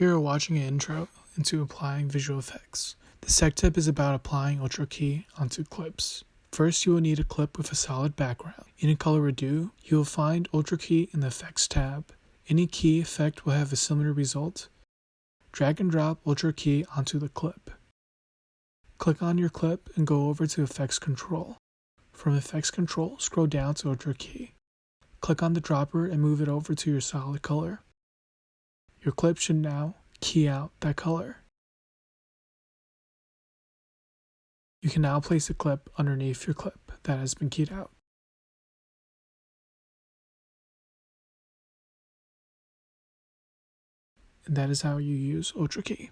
Here are watching an intro into applying visual effects. This tech tip is about applying Ultra Key onto clips. First, you will need a clip with a solid background. In a Color Redo, you will find Ultra Key in the Effects tab. Any key effect will have a similar result. Drag and drop Ultra Key onto the clip. Click on your clip and go over to Effects Control. From Effects Control, scroll down to Ultra Key. Click on the dropper and move it over to your solid color. Your clip should now key out that color. You can now place a clip underneath your clip that has been keyed out. And that is how you use Ultra Key.